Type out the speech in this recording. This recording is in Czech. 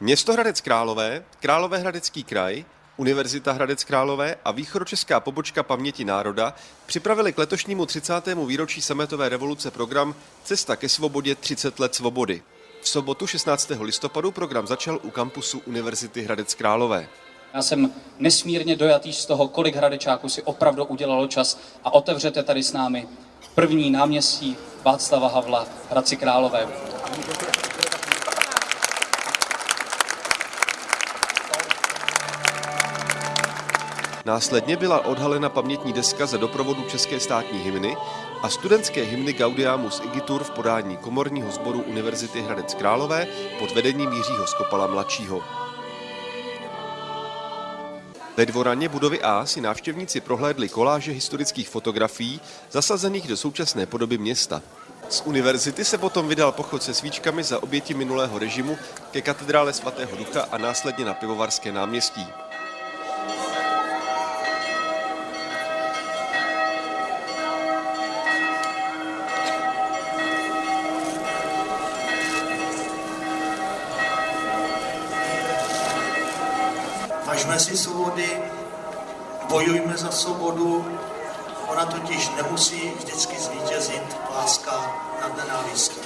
Město Hradec Králové, Královéhradecký kraj, Univerzita Hradec Králové a východočeská pobočka Paměti národa připravili k letošnímu 30. výročí sametové revoluce program Cesta ke svobodě 30 let svobody. V sobotu 16. listopadu program začal u kampusu Univerzity Hradec Králové. Já jsem nesmírně dojatý z toho, kolik hradečáků si opravdu udělalo čas a otevřete tady s námi první náměstí Václava Havla Hradci Králové. Následně byla odhalena pamětní deska za doprovodu české státní hymny a studentské hymny Gaudiamus Igitur v podání komorního sboru Univerzity Hradec Králové pod vedením Jiřího Skopala mladšího. Ve dvoraně budovy A si návštěvníci prohlédli koláže historických fotografií zasazených do současné podoby města. Z univerzity se potom vydal pochod se svíčkami za oběti minulého režimu ke katedrále svatého Ducha a následně na Pivovarské náměstí. Važme si svobody, bojujme za svobodu, ona totiž nemusí vždycky zvítězit láska nad nenávistí.